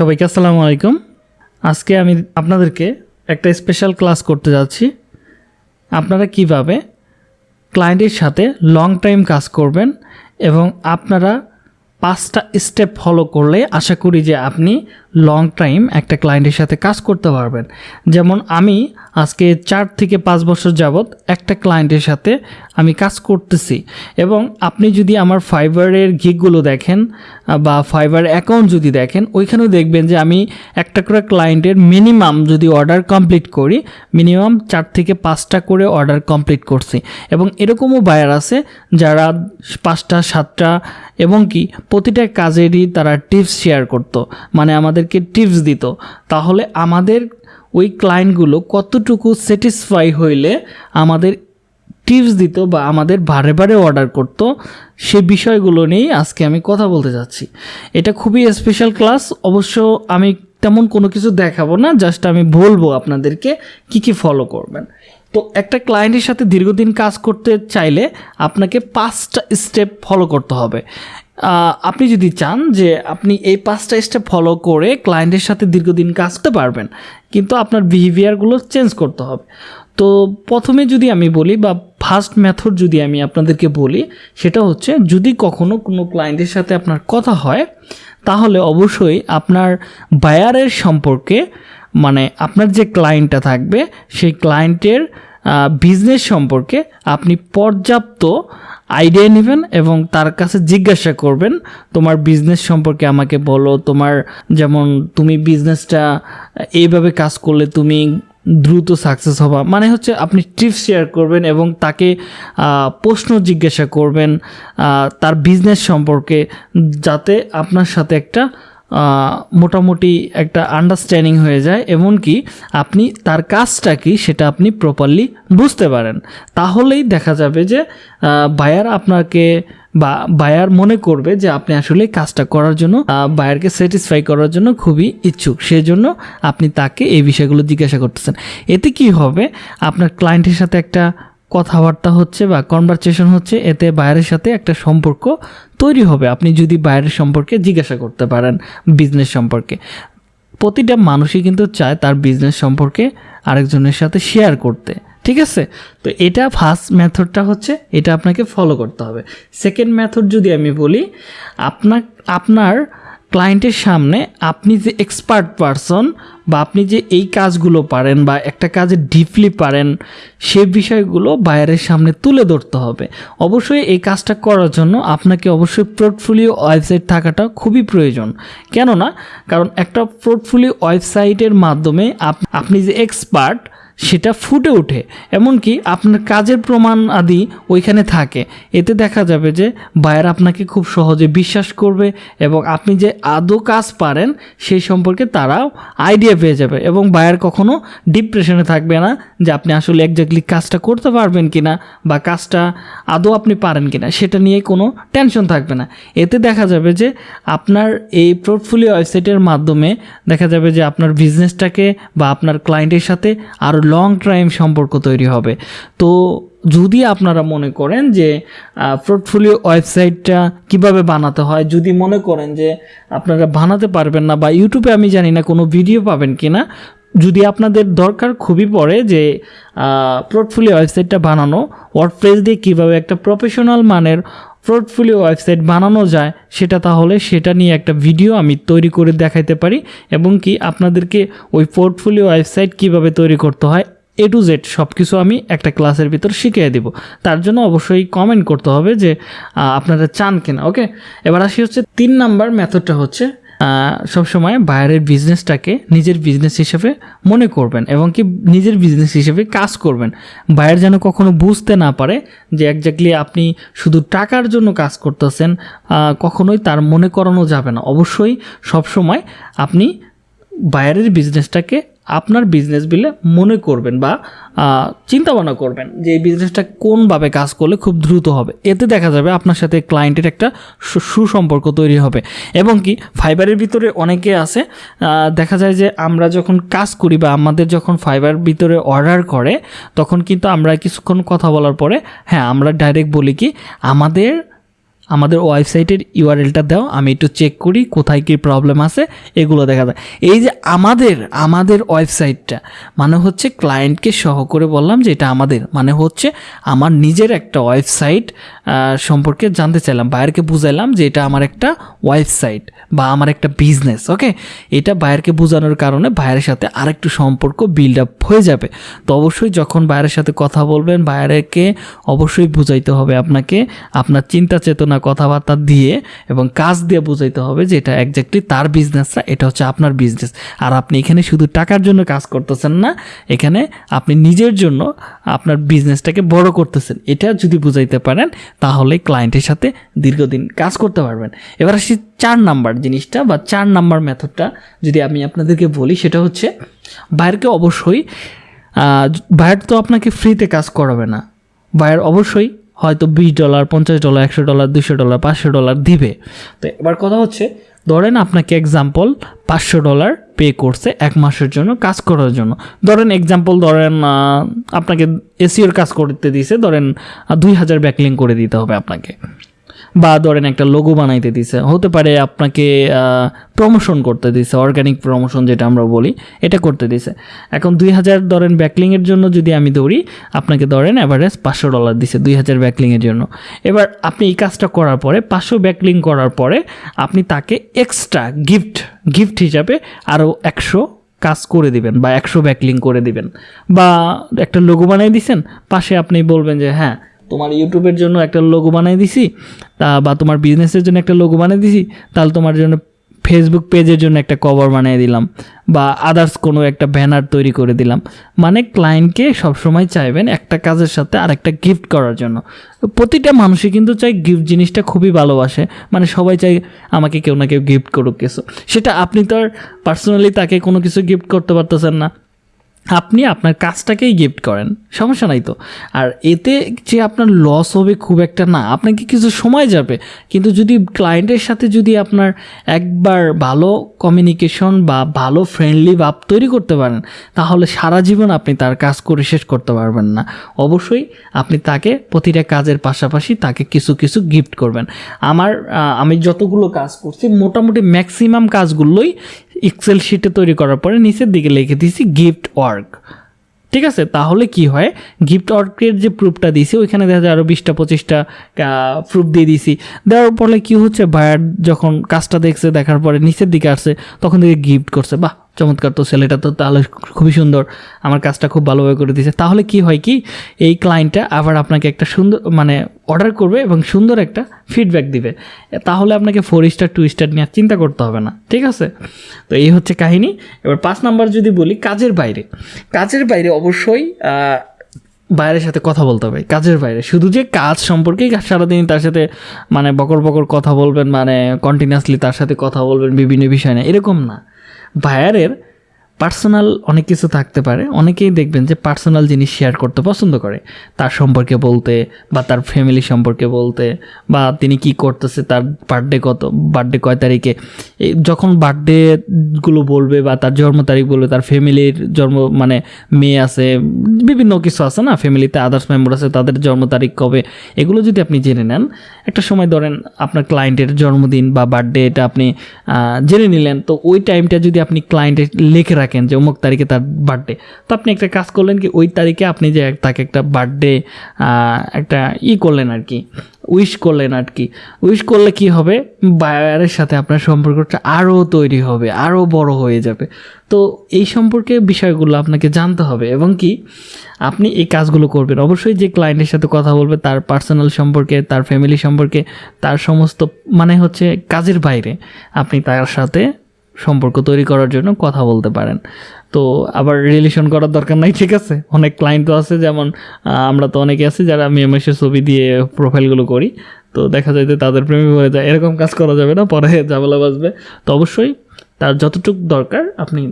সবাইকে আসসালামু আলাইকুম। আজকে আমি আপনাদেরকে একটা স্পেশাল ক্লাস করতে যাচ্ছি। আপনারা কীভাবে ক্লায়েন্টের সাথে লং টাইম কাজ করবেন এবং আপনারা পাঁচটা স্টেপ ফলো করলে আশা করি যে আপনি লং টাইম একটা ক্লায়েন্টের সাথে কাজ করতে পারবেন। যেমন আমি আজকে চার থেকে পাঁচ বছর যাবৎ একটা ক্লায়েন্টের সাথে আমি কাজ করতেছি এবং আপনি যদি আমার ফাইবারের গিকগুলো দেখেন, বা ফাইবার অ্যাকাউন্ট যদি দেখেন, ওইখানেও দেখবেন যে আমি একটা করে ক্লায়েন্টের মিনিমাম যদি অর্ডার কমপ্লিট করি মিনিমাম চার থেকে পাঁচটা করে অর্ডার কমপ্লিট করছি। এবং এরকমও বায়ার আছে যারা পাঁচটা, সাতটা এবং কি প্রতিটা কাজেরই তারা টিপস শেয়ার করতো। মানে আমাদেরকে টিপস দিত। তাহলে আমাদের ওই ক্লায়েন্টগুলো কতটুকু স্যাটিসফাই হইলে আমাদের টিপস দিত বা আমাদের বারে বারে অর্ডার করতো, সে বিষয়গুলো নিয়েই আজকে আমি কথা বলতে যাচ্ছি। এটা খুবই স্পেশাল ক্লাস অবশ্য আমি তেমন কোনো কিছু দেখাবো না জাস্ট আমি বলব আপনাদেরকে কি কি ফলো করবেন। তো একটা ক্লায়েন্টের সাথে দীর্ঘদিন কাজ করতে চাইলে আপনাকে পাঁচটা স্টেপ ফলো করতে হবে। আপনি যদি চান যে আপনি এই পাঁচটা স্টেপ ফলো করে ক্লায়েন্টের সাথে দীর্ঘদিন কাজ করতে পারবেন, কিন্তু আপনার বিহেভিয়ারগুলো চেঞ্জ করতে হবে। তো প্রথমে যদি আমি বলি বা ফার্স্ট মেথড যদি আমি আপনাদেরকে বলি, সেটা হচ্ছে যদি কখনো কোনো ক্লায়েন্টের সাথে আপনার কথা হয়, তাহলে অবশ্যই আপনার বায়ারের সম্পর্কে মানে আপনার যে ক্লায়েন্টটা থাকবে, সেই ক্লায়েন্টের বিজনেস সম্পর্কে আপনি পর্যাপ্ত আইডিয়া নেবেন এবং তার কাছে জিজ্ঞাসা করবেন, তোমার বিজনেস সম্পর্কে আমাকে বলো, তোমার যেমন তুমি বিজনেসটা এইভাবে কাজ করলে তুমি দ্রুত সাকসেস হবা। মানে হচ্ছে আপনি টিপস শেয়ার করবেন এবং তাকে প্রশ্ন জিজ্ঞাসা করবেন তার বিজনেস সম্পর্কে, যাতে আপনার সাথে একটা মোটামুটি একটা আন্ডারস্ট্যান্ডিং হয়ে যায়, এমনকি আপনি তার কাজটা কি সেটা আপনি প্রপারলি বুঝতে পারেন। তাহলেই দেখা যাবে যে বায়ার আপনাকে বা বায়ার মনে করবে যে আপনি আসলে কাজটা করার জন্য বায়ারকে স্যাটিসফাই করার জন্য খুবই ইচ্ছুক। সেজন্য আপনি তাকে এই বিষয়গুলো জিজ্ঞাসা করতেছেন। এতে কি হবে? আপনার ক্লায়েন্টের সাথে একটা কথাবার্তা হচ্ছে বা কনভারসেশন হচ্ছে, এতে বাইরের সাথে একটা সম্পর্ক তৈরি হবে। আপনি যদি বাইরের সম্পর্কে জিজ্ঞাসা করতে পারেন বিজনেস সম্পর্কে। প্রতিটা মানুষই কিন্তু চায় তার বিজনেস সম্পর্কে আরেকজনের সাথে শেয়ার করতে। ঠিক আছে? তো এটা ফার্স্ট মেথডটা হচ্ছে, এটা আপনাকে ফলো করতে হবে। সেকেন্ড মেথড যদি আমি বলি আপনার আপনার ক্লায়েন্টের সামনে আপনি যে এক্সপার্ট পারসন বা আপনি যে এই কাজগুলো পারেন বা একটা কাজে ডিপলি পারেন, সে বিষয়গুলো বাইরের সামনে তুলে ধরতে হবে। অবশ্যই এই কাজটা করার জন্য আপনাকে অবশ্যই পোর্টফোলিও ওয়েবসাইট থাকাটা খুবই প্রয়োজন। কেননা, কারণ একটা পোর্টফোলিও ওয়েবসাইটের মাধ্যমে আপ- আপনি যে এক্সপার্ট সেটা ফুটে ওঠে। এমনকি আপনার কাজের প্রমাণ আদি ওইখানে থাকে। এতে দেখা যাবে যে বায়ার আপনাকে খুব সহজে বিশ্বাস করবে এবং আপনি যে আদৌ কাজ পারেন, সেই সম্পর্কে তারাও আইডিয়া পেয়ে যাবে এবং বায়ার কখনো ডিপ্রেশনে থাকবে না যে আপনি আসলে একজাক্টলি কাজটা করতে পারবেন কি না বা কাজটা আদৌ আপনি পারেন কি না সেটা নিয়ে কোনো টেনশন থাকবে না। এতে দেখা যাবে যে আপনার এই পোর্টফোলিও ওয়েবসাইটের মাধ্যমে দেখা যাবে যে আপনার বিজনেসটাকে বা আপনার ক্লায়েন্টের সাথে আরও লং টাইম সম্পর্ক তৈরি হবে। তো যদি আপনারা মনে করেন যে পোর্টফোলিও ওয়েবসাইটটা কীভাবে বানাতে হয়, যদি মনে করেন যে, আপনারা বানাতে পারবেন না বা ইউটিউবে আমি জানি না কোনো ভিডিও পাবেন কি না যদি আপনাদের দরকার খুবই পড়ে যে পোর্টফোলিও ওয়েবসাইটটা বানানো ওয়ার্ডপ্রেস দিয়ে কীভাবে একটা প্রফেশনাল মানের পোর্টফোলিও ওয়েবসাইট বানানো যায়, সেটা তাহলে সেটা নিয়ে একটা ভিডিও আমি তৈরি করে দেখাইতে পারি এবং কি আপনাদেরকে ওই পোর্টফোলিও ওয়েবসাইট কীভাবে তৈরি করতে হয় এ টু জেড সব কিছু আমি একটা ক্লাসের ভিতর শিখিয়ে দেব। তার জন্য অবশ্যই কমেন্ট করতে হবে যে আপনারা চান কিনা ওকে এবার আসি হচ্ছে তিন নাম্বার মেথডটা হচ্ছে সবসময় বাইরের বিজনেসটাকে নিজের বিজনেস হিসেবে মনে করবেন এবং কি নিজের বিজনেস হিসেবে কাজ করবেন। বাইরে যেন কখনো বুঝতে না পারে যে একজাক্টলি আপনি শুধু টাকার জন্য কাজ করতেছেন কখনোই তার মনে করানো যাবে না। অবশ্যই সবসময় আপনি বাইরের বিজনেসটাকে আপনার বিজনেস বিলে মনে করবেন বা চিন্তা ভাবনা করবেন যে এই বিজনেসটা কোনভাবে কাজ করলে খুব দ্রুত হবে। এতে দেখা যাবে আপনার সাথে ক্লায়েন্টের একটা সুসম্পর্ক তৈরি হবে। এবং কি ফাইবারের ভিতরে অনেকে আছে দেখা যায় যে আমরা যখন কাজ করি বা আমাদের যখন ফাইবার ভিতরে অর্ডার করে, তখন কিন্তু আমরা কিছুক্ষণ কথা বলার পরে হ্যাঁ আমরা ডাইরেক্ট বলি কি, আমাদের আমাদের ওয়েবসাইটের ইউআরএলটা দাও, আমি একটু চেক করি কোথায় কী প্রবলেম আছে, এগুলো দেখা যায়। এই যে আমাদের আমাদের ওয়েবসাইটটা মানে হচ্ছে ক্লায়েন্টকে সহ করে বললাম যে এটা আমাদের মানে হচ্ছে আমার নিজের একটা ওয়েবসাইট সম্পর্কে জানতে চাইলাম, বায়ারকে বুঝাইলাম যে এটা আমার একটা ওয়েবসাইট বা আমার একটা বিজনেস ওকে এটা বায়ারকে বোঝানোর কারণে বায়ারের সাথে আরেকটু সম্পর্ক বিল্ড আপ হয়ে যাবে। তো অবশ্যই যখন বায়ারের সাথে কথা বলবেন, বায়ারকে অবশ্যই বুঝাইতে হবে আপনাকে, আপনার চিন্তা চেতনা কথাবার্তা দিয়ে এবং কাজ দিয়ে বুঝাইতে হবে যে এটা একজাক্টলি তার বিজনেসটা এটা হচ্ছে আপনার বিজনেস আর আপনি এখানে শুধু টাকার জন্য কাজ করতেছেন না, এখানে আপনি নিজের জন্য আপনার বিজনেসটাকে বড় করতেছেন। এটা যদি বুঝাইতে পারেন, তাহলে ক্লায়েন্টের সাথে দীর্ঘদিন কাজ করতে পারবেন। এবার আসি চার নাম্বার জিনিসটা বা চার নাম্বার মেথডটা যদি আমি আপনাদেরকে বলি, সেটা হচ্ছে বাইরকে অবশ্যই বাইর তো আপনাকে ফ্রিতে কাজ করাবে না। বাইর অবশ্যই হয়তো বিশ ডলার পঞ্চাশ ডলার একশো ডলার দুশো ডলার পাঁচশো ডলার দিবে। তো এবার কথা হচ্ছে, ধরেন আপনাকে এক্সাম্পল পাঁচশো ডলার পে করছে এক মাসের জন্য কাজ করার জন্য। ধরেন এক্সাম্পল ধরেন আপনাকে এসিওর কাজ করতে দিছে, ধরেন দুই হাজার ব্যাকলিং করে দিতে হবে আপনাকে। বা ধরেন একটা লোগো বানাইতে দিছে। হতে পারে আপনাকে প্রমোশন করতে দিছে অর্গানিক প্রমোশন যেটা আমরা বলি, এটা করতে দিছে। এখন দুই হাজার ধরেন ব্যাকলিংয়ের জন্য যদি আমি দৌড়ি আপনাকে ধরেন অ্যাভারেজ পাঁচশো ডলার দিছে দুই হাজার ব্যাকলিংয়ের জন্য। এবার আপনি এই কাজটা করার পরে, পাঁচশো ব্যাকলিং করার পরে আপনি তাকে এক্সট্রা গিফট গিফট হিসাবে আরও একশো কাজ করে দিবেন বা একশো ব্যাকলিং করে দিবেন। বা একটা লোগো বানিয়ে দিছেন, পাশে আপনি বলবেন যে হ্যাঁ তোমার ইউটিউবের জন্য একটা লোগো বানিয়ে দিছি, তা বা তোমার বিজনেসের জন্য একটা লোগো বানিয়ে দিছি, তাহলে তোমার জন্য ফেসবুক পেজের জন্য একটা কভার বানিয়ে দিলাম বা আদার্স কোনো একটা ব্যানার তৈরি করে দিলাম। মানে ক্লায়েন্টকে সবসময় চাইবেন একটা কাজের সাথে আর একটা গিফট করার জন্য। প্রতিটা মানুষই কিন্তু চাই গিফট জিনিসটা খুবই ভালোবাসে মানে সবাই চাই আমাকে কেউ না কেউ গিফট করুক কিছু। সেটা আপনি তো আর পার্সোনালি তাকে কোনো কিছু গিফট করতে পারতেছেন না। আপনি আপনার কাজটাকেই গিফট করেন। সমস্যা নাই তো। আর এতে যে আপনার লস হবে খুব একটা না। আপনাকে কিছু সময় যাবে। কিন্তু যদি ক্লায়েন্টের সাথে যদি আপনার একবার ভালো কমিউনিকেশন বা ভালো ফ্রেন্ডলি ভাব তৈরি করতে পারেন, তাহলে সারা জীবন আপনি তার কাজ করে শেষ করতে পারবেন না। অবশ্যই আপনি তাকে প্রতিটা কাজের পাশাপাশি তাকে কিছু কিছু গিফট করবেন। আমার আমি যতগুলো কাজ করছি, মোটামুটি ম্যাক্সিমাম কাজগুলোই এক্সেল শিটে তৈরি করার পরে নিচের দিকে লিখে দিয়েছি গিফট ওয়ার্ক ঠিক আছে? তাহলে কি হয়? গিফট ওয়ার্কের যে প্রুফটা দিয়েছি, ওইখানে দেখা যায় আরও বিশটা, পঁচিশটা প্রুফ দিয়ে দিয়েছি। দেওয়ার ফলে কী হচ্ছে? বায়ার যখন কাজটা দেখছে, দেখার পরে নিচের দিকে আসছে, তখন থেকে গিফট করছে। বাহ! চমৎকার। তো ছেলেটা তো তাহলে খুবই সুন্দর। আমার কাজটা খুব ভালোভাবে করে দিয়েছে। তাহলে কি হয় কি, এই ক্লায়েন্টটা আবার আপনাকে একটা সুন্দর মানে অর্ডার করবে এবং সুন্দর একটা ফিডব্যাক দিবে। তাহলে আপনাকে ফোর স্টার টু স্টার নিয়ে চিন্তা করতে হবে না। ঠিক আছে? তো এই হচ্ছে কাহিনী। এবার পাঁচ নাম্বার যদি বলি, কাজের বাইরে। কাজের বাইরে অবশ্যই বাইরের সাথে কথা বলতে হবে। কাজের বাইরে। শুধু যে কাজ সম্পর্কেই সারাদিন তার সাথে মানে বকর বকর কথা বলবেন মানে কন্টিনিউয়াসলি তার সাথে কথা বলবেন বিভিন্ন বিষয় না এরকম না। বায়ারের পার্সোনাল অনেক কিছু থাকতে পারে। অনেকেই দেখবেন যে পার্সোনাল জিনিস শেয়ার করতে পছন্দ করে। তার সম্পর্কে বলতে বা তার ফ্যামিলি সম্পর্কে বলতে বা তিনি কি করতেছে, তার বার্থডে কত বার্থডে কয় তারিখে। যখন বার্থডেগুলো বলবে বা তার জন্ম তারিখ বলবে, তার ফ্যামিলির জন্ম মানে মেয়ে আছে, বিভিন্ন কিছু আছে না? ফ্যামিলিতে আদার্স মেম্বার আছে, তাদের জন্ম তারিখ কবে? এগুলো যদি আপনি জেনে নেন, একটা সময় ধরেন আপনার ক্লায়েন্টের জন্মদিন বা বার্থডে এটা আপনি জেনে নিলেন, তো ওই টাইমটা যদি আপনি ক্লায়েন্টের লিখে রাখেন যে অমুক তারিখে তার বার্থডে তো আপনি একটা কাজ করলেন কি, ওই তারিখে আপনি যে তাকে একটা বার্থডে একটা ই করলেন আর কি উইশ করলেন আর কি। উইশ করলে কি হবে? বায়ারের সাথে আপনার সম্পর্কটা আরও তৈরি হবে আরও বড় হয়ে যাবে। তো এই সম্পর্কে বিষয়গুলো আপনাকে জানতে হবে এবং কি, আপনি এই কাজগুলো করবেন। অবশ্যই যে ক্লায়েন্টের সাথে কথা বলবে, তার পার্সোনাল সম্পর্কে, তার ফ্যামিলি সম্পর্কে, তার সমস্ত মানে হচ্ছে কাজের বাইরে আপনি তার সাথে সম্পর্ক তৈরি করার জন্য কথা বলতে পারেন। তো আবার রিলেশন করার দরকার নাই, ঠিক আছে? অনেক ক্লায়েন্ট তো আছে, যেমন আমরা তো অনেকে আছি যারা আমি এমএসের ছবি দিয়ে প্রোফাইলগুলো করি। তো দেখা যায় যে তাদের প্রেমে হয়ে যায়। এরকম কাজ করা যাবে না, পরে ঝামেলা বাজবে তো অবশ্যই তার যতটুকু দরকার আপনি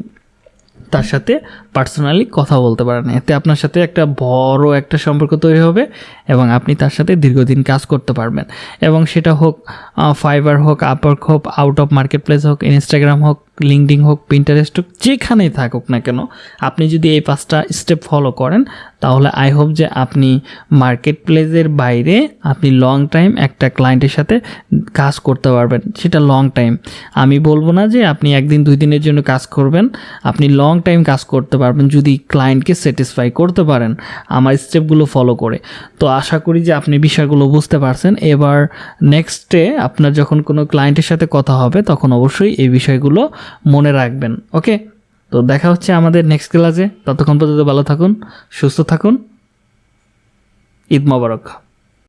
তার সাথে পার্সোনালি কথা বলতে পারেন। এতে আপনার সাথে একটা বড় একটা সম্পর্ক তৈরি হবে এবং আপনি তার সাথে দীর্ঘদিন কাজ করতে পারবেন। এবং সেটা হোক ফাইবার হোক আপওয়ার্ক হোক আউট অফ মার্কেট প্লেস হোক ইনস্টাগ্রাম হোক লিঙ্কডিং হোক প্রিন্টারেস্ট হোক, যেখানেই থাকুক না কেন, আপনি যদি এই পাঁচটা স্টেপ ফলো করেন, তাহলে আই হোপ যে আপনি মার্কেট প্লেসের বাইরে আপনি লং টাইম একটা ক্লায়েন্টের সাথে কাজ করতে পারবেন। সেটা লং টাইম আমি বলব না যে আপনি একদিন, দুই দিনের জন্য কাজ করবেন, আপনি লং টাইম কাজ করতে পারবেন যদি ক্লায়েন্টকে স্যাটিসফাই করতে পারেন আমার স্টেপগুলো ফলো করে। তো আশা করি যে আপনি বিষয়গুলো বুঝতে পারছেন। এবার নেক্সটে আপনার যখন কোনো ক্লায়েন্টের সাথে কথা হবে, তখন অবশ্যই এই বিষয়গুলো মনে রাখবেন, ওকে? তো দেখা হচ্ছে আমাদের নেক্সট ক্লাসে ততক্ষণ পর্যন্ত ভালো থাকুন, সুস্থ থাকুন। ঈদ মোবারক।